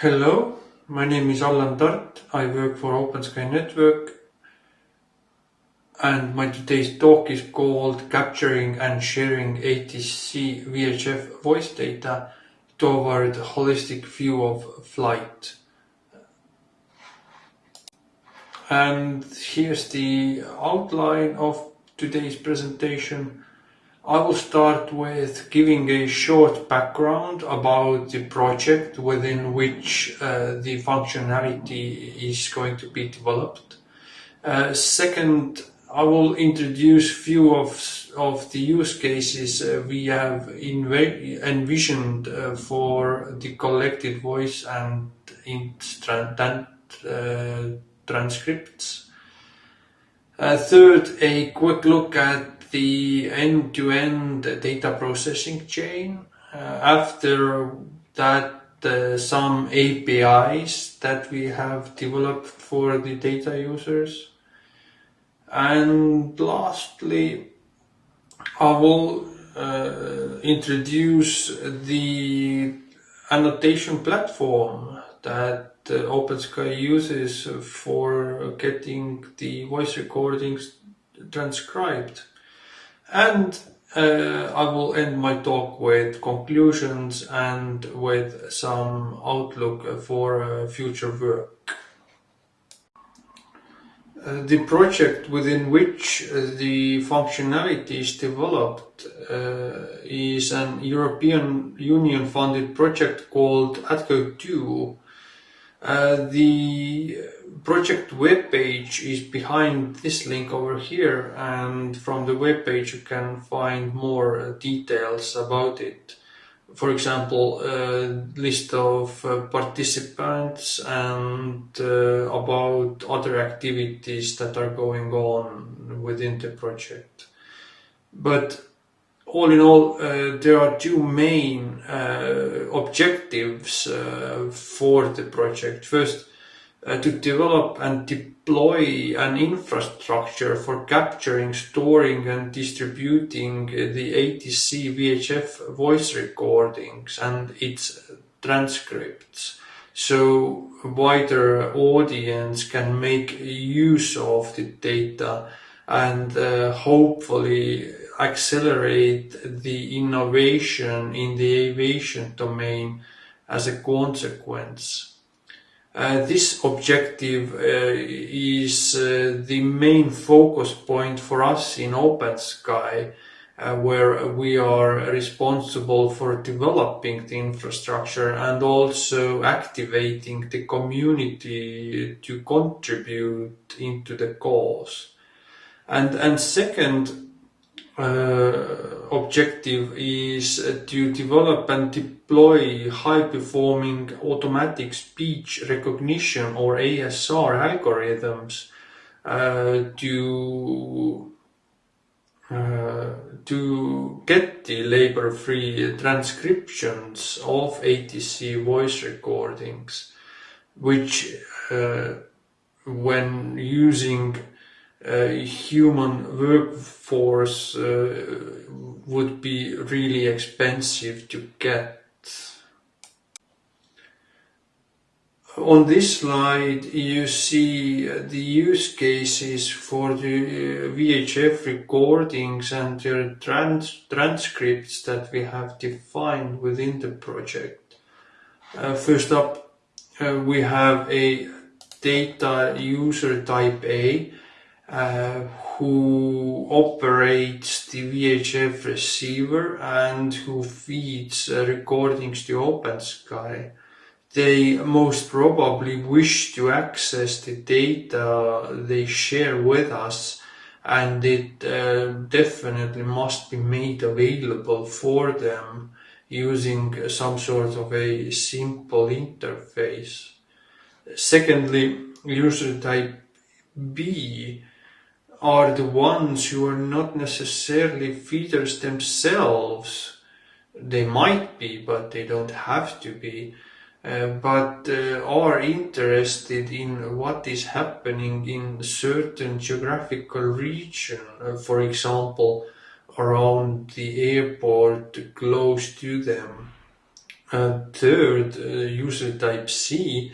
Hello, my name is Allan Tart. I work for OpenSky Network and my today's talk is called Capturing and Sharing ATC VHF voice data toward holistic view of flight. And here's the outline of today's presentation. I will start with giving a short background about the project within which uh, the functionality is going to be developed. Uh, second, I will introduce few of, of the use cases uh, we have envisioned uh, for the collected voice and instant uh, transcripts. Uh, third, a quick look at the end-to-end data processing chain. Uh, after that, uh, some APIs that we have developed for the data users. And lastly, I will uh, introduce the annotation platform that uh, OpenSky uses for getting the voice recordings transcribed. And uh, I will end my talk with conclusions and with some outlook for uh, future work. Uh, the project within which uh, the functionality is developed uh, is an European Union funded project called ATCO2. Uh, the project webpage is behind this link over here and from the webpage you can find more uh, details about it. For example, a list of uh, participants and uh, about other activities that are going on within the project. But all in all, uh, there are two main uh, objectives uh, for the project. First, to develop and deploy an infrastructure for capturing, storing and distributing the ATC VHF voice recordings and its transcripts so a wider audience can make use of the data and uh, hopefully accelerate the innovation in the aviation domain as a consequence. Uh, this objective uh, is uh, the main focus point for us in OpenSky, uh, where we are responsible for developing the infrastructure and also activating the community to contribute into the cause. And, and second, uh, objective is to develop and deploy high-performing automatic speech recognition or ASR algorithms uh, to uh, to get the labor-free transcriptions of ATC voice recordings, which uh, when using human workforce uh, would be really expensive to get. On this slide you see the use cases for the VHF recordings and their trans transcripts that we have defined within the project. Uh, first up uh, we have a data user type A uh, who operates the VHF receiver and who feeds uh, recordings to OpenSky. They most probably wish to access the data they share with us and it uh, definitely must be made available for them using some sort of a simple interface. Secondly, user type B are the ones who are not necessarily feeders themselves. They might be, but they don't have to be. Uh, but uh, are interested in what is happening in certain geographical region, uh, for example, around the airport close to them. And third, uh, user type C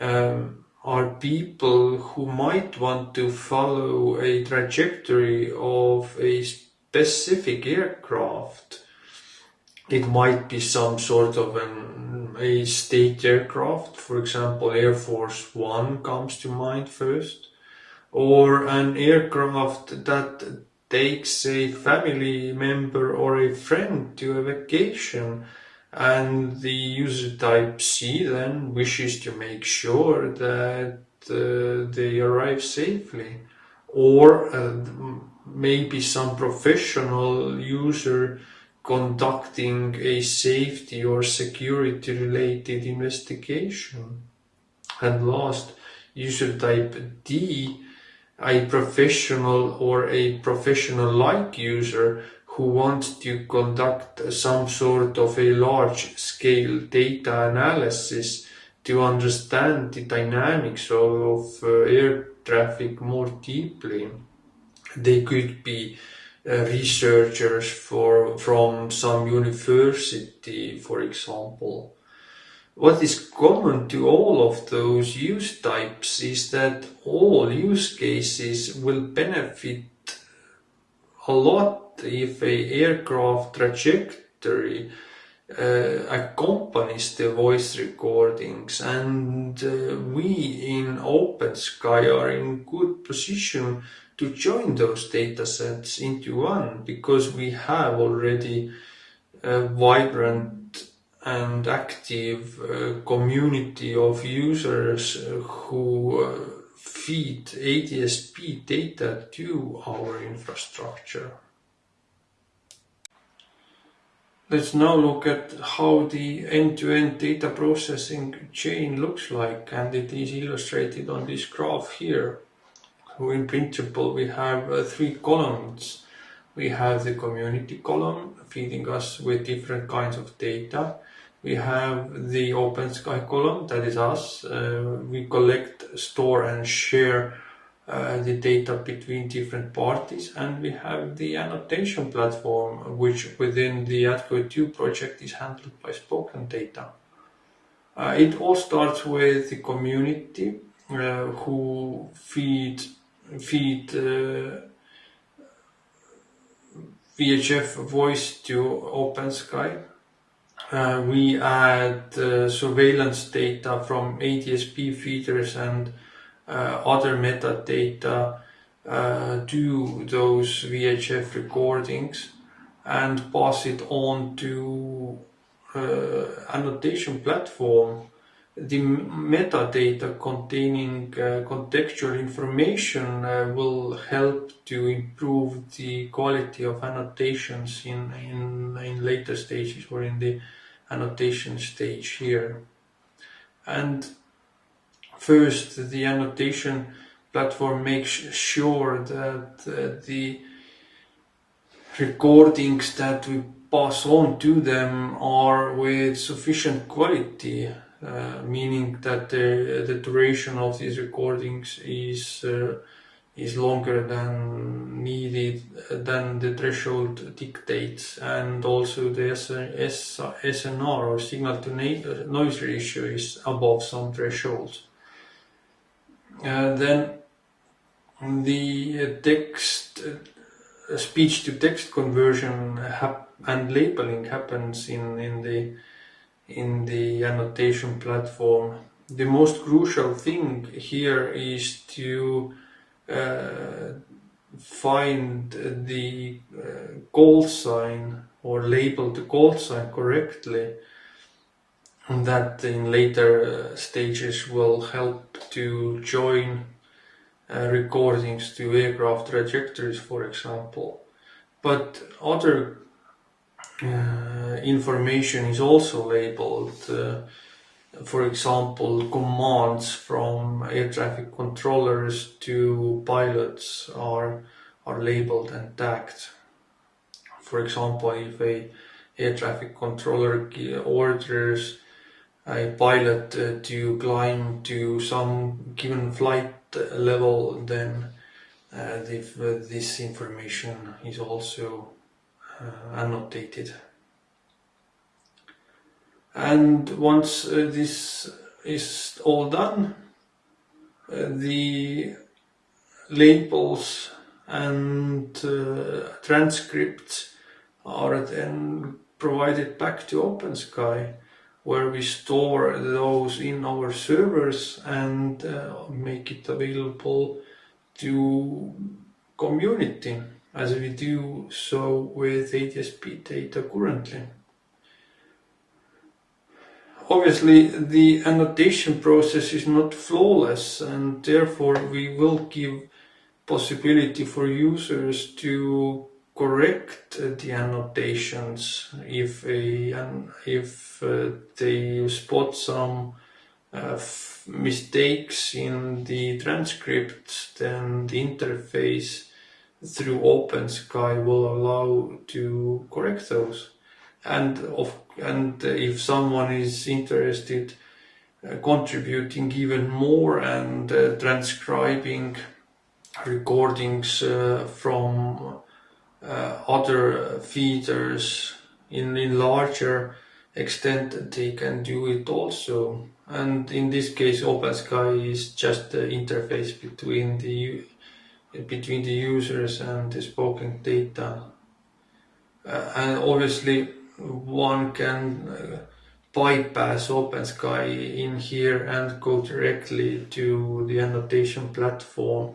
um, are people who might want to follow a trajectory of a specific aircraft. It might be some sort of an, a state aircraft, for example, Air Force One comes to mind first, or an aircraft that takes a family member or a friend to a vacation and the user type C then wishes to make sure that uh, they arrive safely. Or uh, maybe some professional user conducting a safety or security related investigation. And last user type D a professional or a professional like user who want to conduct some sort of a large scale data analysis to understand the dynamics of uh, air traffic more deeply. They could be uh, researchers for, from some university, for example, what is common to all of those use types is that all use cases will benefit a lot if a aircraft trajectory uh, accompanies the voice recordings. And uh, we in OpenSky are in good position to join those datasets into one because we have already a vibrant and active uh, community of users who uh, feed ADSB data to our infrastructure. Let's now look at how the end-to-end -end data processing chain looks like and it is illustrated on this graph here. So in principle we have uh, three columns. We have the community column feeding us with different kinds of data we have the OpenSky column, that is us. Uh, we collect, store and share uh, the data between different parties and we have the annotation platform which within the ATCO2 project is handled by Spoken Data. Uh, it all starts with the community uh, who feed, feed uh, VHF voice to OpenSky uh, we add uh, surveillance data from ADSB feeders and uh, other metadata uh, to those VHF recordings and pass it on to uh, annotation platform. The metadata containing contextual information will help to improve the quality of annotations in, in, in later stages or in the annotation stage here. And first, the annotation platform makes sure that uh, the recordings that we pass on to them are with sufficient quality, uh, meaning that the, the duration of these recordings is uh, is longer than needed than the threshold dictates and also the SNR or signal to noise ratio is above some thresholds. Uh, then the text uh, speech to text conversion and labeling happens in in the in the annotation platform. The most crucial thing here is to uh, find the uh, call sign or label the call sign correctly that in later uh, stages will help to join uh, recordings to aircraft trajectories for example. But other uh, information is also labeled uh, for example, commands from air traffic controllers to pilots are, are labeled and tagged. For example, if a air traffic controller orders a pilot uh, to climb to some given flight level, then uh, this information is also uh, annotated. And once uh, this is all done uh, the labels and uh, transcripts are then provided back to OpenSky where we store those in our servers and uh, make it available to community as we do so with ADSB data currently. Obviously the annotation process is not flawless and therefore we will give possibility for users to correct the annotations if a, if uh, they spot some uh, mistakes in the transcript then the interface through OpenSky will allow to correct those. And of and if someone is interested uh, contributing even more and uh, transcribing recordings uh, from uh, other feeders in, in larger extent they can do it also. And in this case OpenSky is just the interface between the between the users and the spoken data. Uh, and obviously one can uh, bypass OpenSky in here and go directly to the annotation platform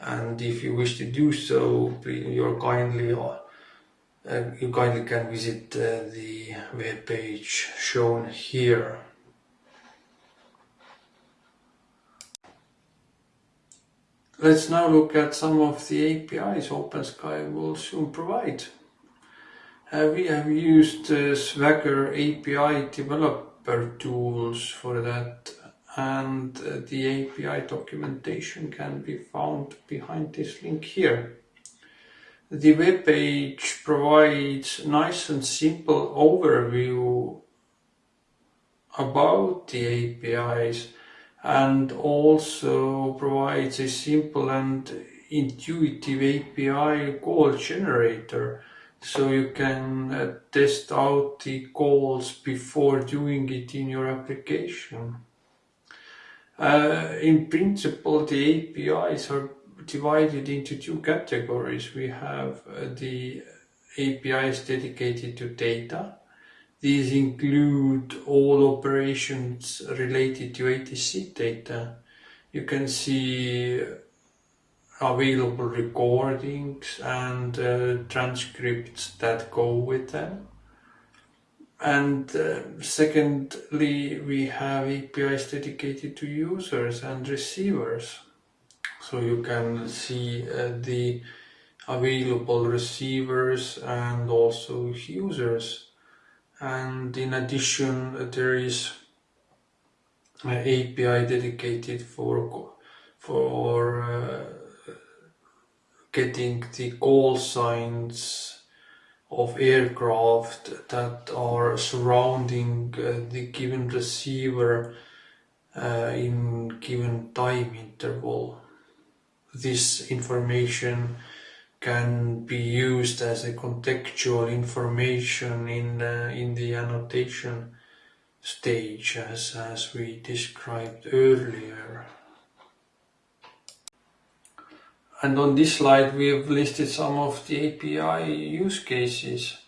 and if you wish to do so you're kindly uh, you kindly can visit uh, the web page shown here Let's now look at some of the APIs OpenSky will soon provide. We have used uh, Swagger API developer tools for that and uh, the API documentation can be found behind this link here. The web page provides nice and simple overview about the APIs and also provides a simple and intuitive API call generator so you can uh, test out the calls before doing it in your application. Uh, in principle, the APIs are divided into two categories. We have uh, the APIs dedicated to data. These include all operations related to ATC data. You can see available recordings and uh, transcripts that go with them. And uh, secondly, we have APIs dedicated to users and receivers. So you can see uh, the available receivers and also users. And in addition, there is an API dedicated for for uh, getting the call signs of aircraft that are surrounding uh, the given receiver uh, in given time interval. This information can be used as a contextual information in uh, in the annotation stage as, as we described earlier. And on this slide we have listed some of the API use cases.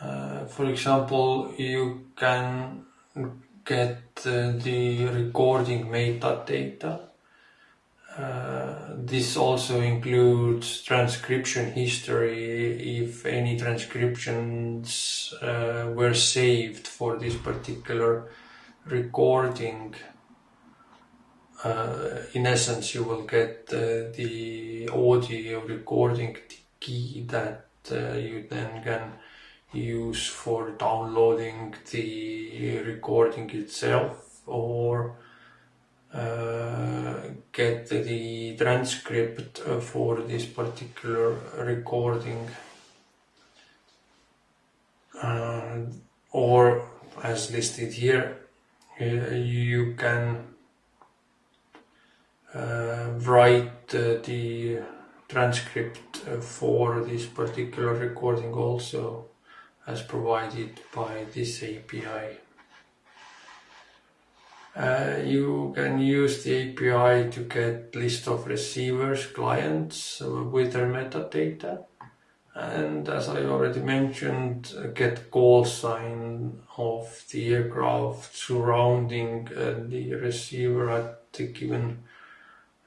Uh, for example, you can get uh, the recording metadata. Uh, this also includes transcription history if any transcriptions uh, were saved for this particular recording in essence you will get uh, the audio recording key that uh, you then can use for downloading the recording itself or uh, get the transcript for this particular recording. Uh, or as listed here uh, you can uh, write the transcript uh, for this particular recording also as provided by this API. Uh, you can use the API to get list of receivers, clients uh, with their metadata. And as I already mentioned, uh, get call sign of the aircraft surrounding uh, the receiver at the given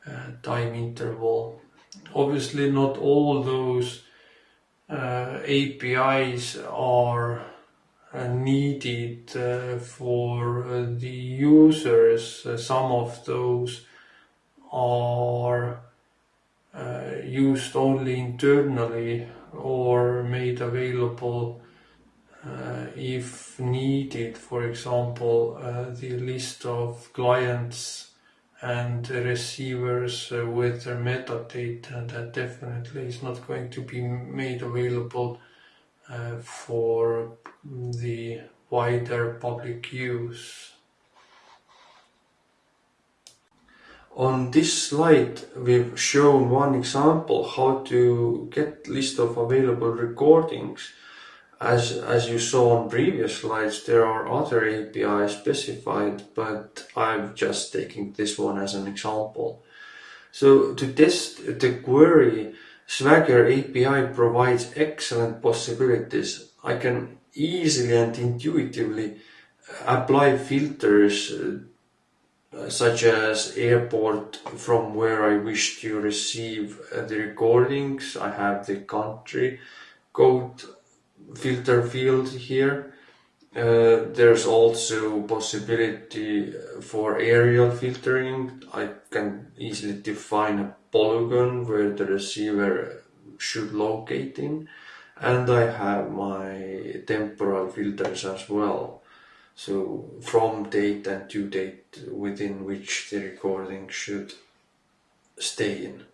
uh, time interval. Obviously not all those uh, APIs are uh, needed uh, for uh, the users. some of those are used only internally or made available uh, if needed, for example, uh, the list of clients and receivers uh, with their metadata that definitely is not going to be made available uh, for the wider public use. On this slide, we've shown one example how to get list of available recordings. As, as you saw on previous slides, there are other APIs specified, but I'm just taking this one as an example. So to test the query, Swagger API provides excellent possibilities. I can easily and intuitively apply filters uh, such as airport from where I wish to receive uh, the recordings. I have the country code filter field here. Uh, there's also possibility for aerial filtering. I can easily define a polygon where the receiver should locate in and I have my temporal filters as well so from date and to date within which the recording should stay in.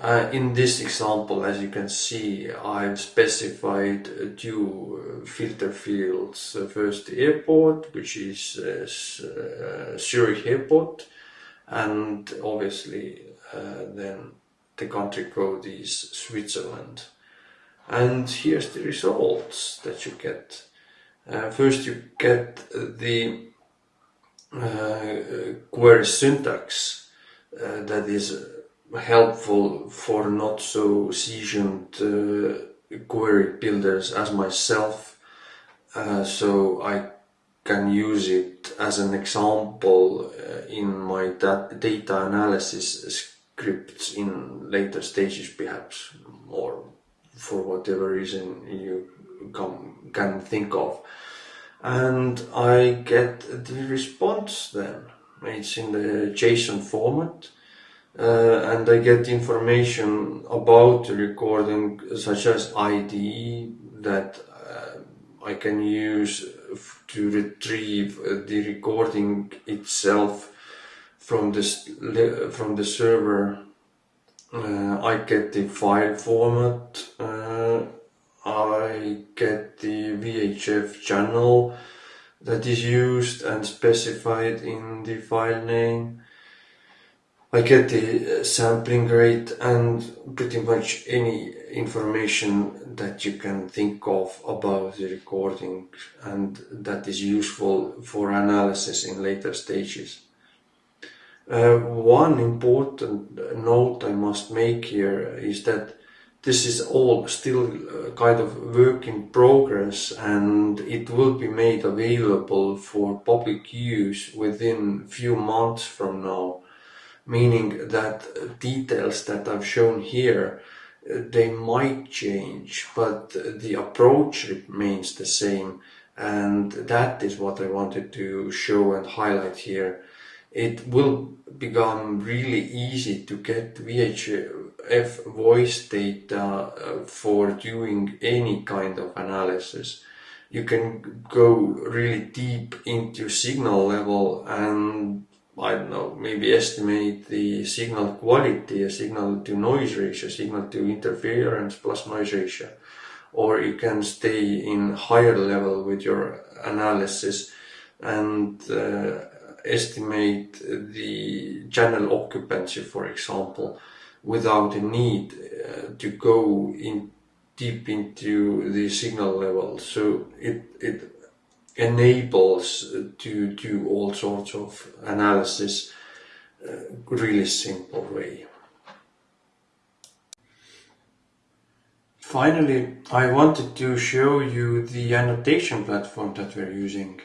Uh, in this example, as you can see, I've specified two filter fields. Uh, first, the airport, which is uh, Zurich Airport, and obviously uh, then the country code is Switzerland. And here's the results that you get. Uh, first you get the uh, query syntax uh, that is helpful for not so seasoned uh, query builders as myself. Uh, so I can use it as an example uh, in my data analysis scripts in later stages perhaps or for whatever reason you come, can think of. And I get the response then. It's in the JSON format and I get information about the recording such as ID that uh, I can use to retrieve the recording itself from this from the server uh, I get the file format, uh, I get the VHF channel that is used and specified in the file name. I get the sampling rate and pretty much any information that you can think of about the recording and that is useful for analysis in later stages. Uh, one important note I must make here is that this is all still uh, kind of work in progress and it will be made available for public use within few months from now meaning that details that I've shown here uh, they might change but the approach remains the same and that is what I wanted to show and highlight here it will become really easy to get VHF voice data uh, for doing any kind of analysis. You can go really deep into signal level and I don't know, maybe estimate the signal quality, a signal to noise ratio, signal to interference plus noise ratio. Or you can stay in higher level with your analysis and uh, estimate the channel occupancy, for example, without a need uh, to go in deep into the signal level. So it, it enables to do all sorts of analysis uh, really simple way. Finally, I wanted to show you the annotation platform that we're using.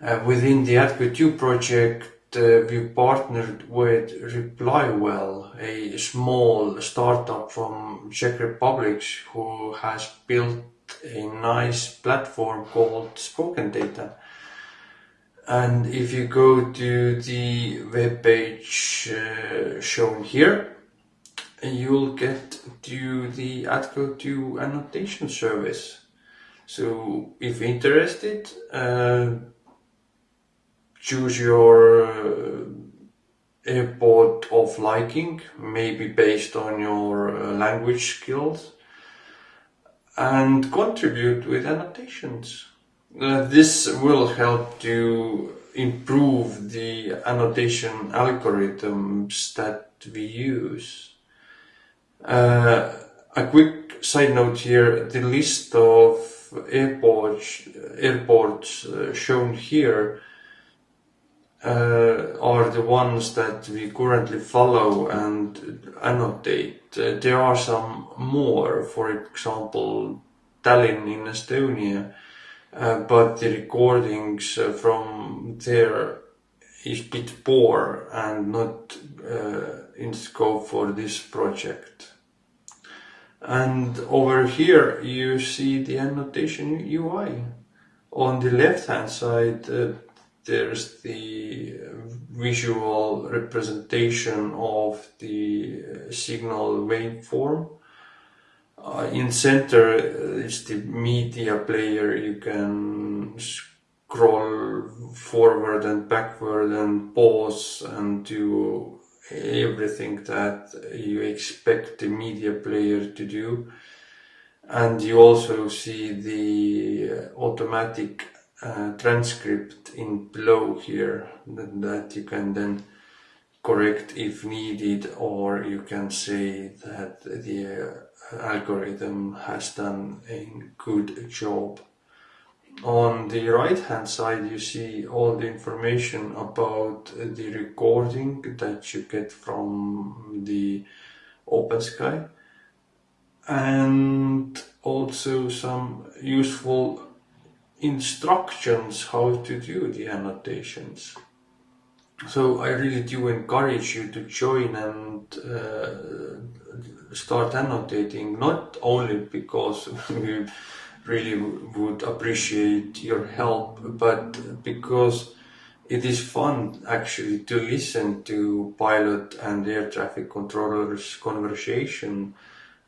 Uh, within the ATCO2 project, uh, we partnered with ReplayWell, a small startup from Czech Republic who has built a nice platform called Spoken Data. And if you go to the web page uh, shown here, you'll get to the ATCO2 annotation service. So if interested, uh, choose your uh, airport of liking, maybe based on your uh, language skills, and contribute with annotations. Uh, this will help to improve the annotation algorithms that we use. Uh, a quick side note here, the list of airports, airports uh, shown here uh, are the ones that we currently follow and annotate. Uh, there are some more, for example, Tallinn in Estonia, uh, but the recordings uh, from there is bit poor and not uh, in scope for this project. And over here you see the annotation UI. On the left hand side uh, there's the uh, visual representation of the uh, signal waveform. Uh, in center uh, is the media player. You can scroll forward and backward and pause and do everything that you expect the media player to do. And you also see the automatic uh, transcript in below here that, you can then correct if needed or you can say that the uh, algorithm has done a good job. On the right hand side you see all the information about the recording that you get from the OpenSky and also some useful instructions how to do the annotations. So I really do encourage you to join and uh, start annotating, not only because we really would appreciate your help, but because it is fun actually to listen to pilot and air traffic controllers conversation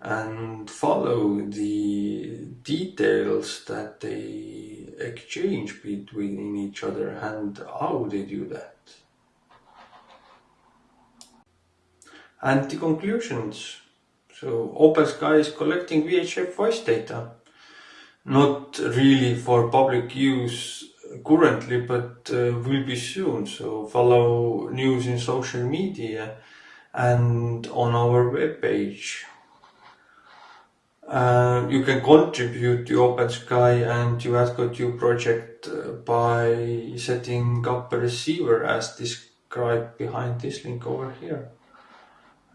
and follow the details that they exchange between each other and how they do that. And the conclusions. So OpenSky is collecting VHF voice data, not really for public use currently, but uh, will be soon. So follow news in social media and on our webpage uh, you can contribute to OpenSky and to ATCO2 project uh, by setting up a receiver as described behind this link over here.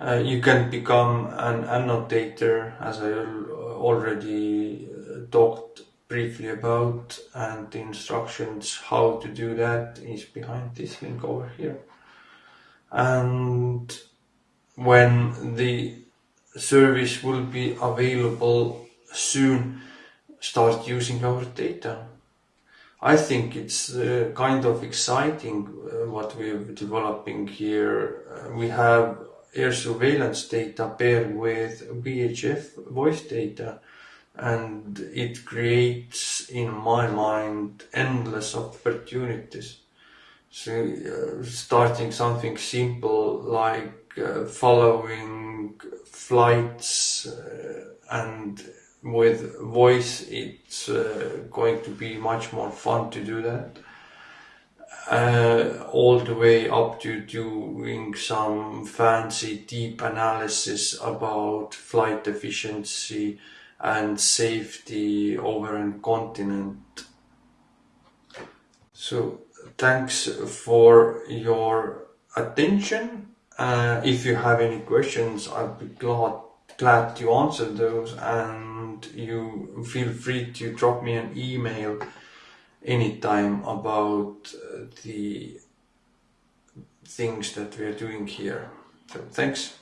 Uh, you can become an annotator as I already uh, talked briefly about and the instructions how to do that is behind this link over here. And when the service will be available soon start using our data. I think it's uh, kind of exciting uh, what we're developing here. Uh, we have air surveillance data paired with VHF voice data and it creates in my mind endless opportunities. So uh, starting something simple like following flights uh, and with voice it's uh, going to be much more fun to do that uh, all the way up to doing some fancy deep analysis about flight efficiency and safety over a continent. So thanks for your attention. Uh, if you have any questions, I'll be glad glad to answer those and you feel free to drop me an email anytime about uh, the things that we are doing here. So thanks.